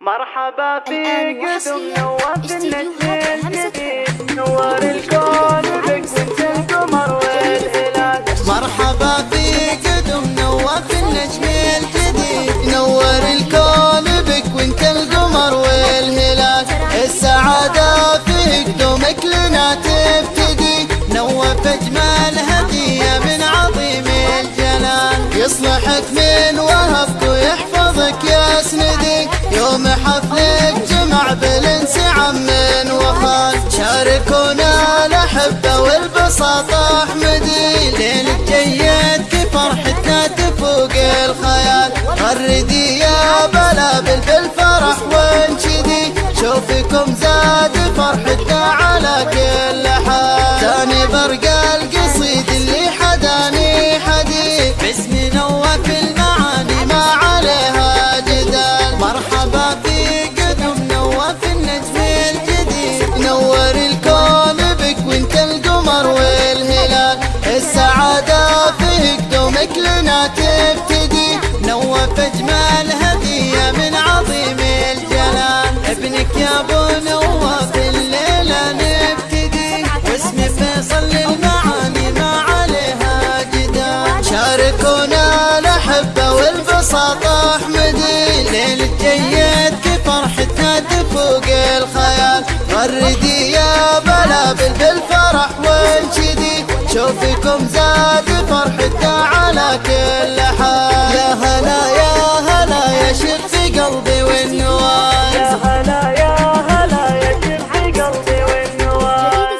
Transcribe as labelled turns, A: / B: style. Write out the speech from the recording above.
A: مرحبا في
B: الآن
A: قدم
B: وحصرياً
A: نواف
B: استديوهات
A: النجم الجديد نور الكون بك وانت القمر والهلال.
C: مرحبا في قدم نواف النجم الجديد. نور الكون بك وانت القمر والهلال. السعادة في قدومك لنا تبتدي. نوف اجمل هدية من عظيم الجلال. يصلحك من بالانسعام من وخال. شاركونا الأحبة والبساطة. أحمدي ليل جيد كفرحتنا تفوق الخيال. غردي يا بلابل بالفرح وانشدي. شوفكم زاد فرحتنا على كل حال. ثاني برق القصيد اللي حداني حديث باسم نواف تبتدي نواف اجمل هدية من عظيم الجلال. ابنك يا أبو نواف الليلة نبتدي. واسم فيصل للمعاني ما عليها جدال شاركونا الأحبة والبساطة أحمدي. ليل الجيد كفرحتنا تفوق على كل حال يا هلا يا هلا يا شب في قلبي والنوال يا هلا يا هلا يا شب في قلبي والنوال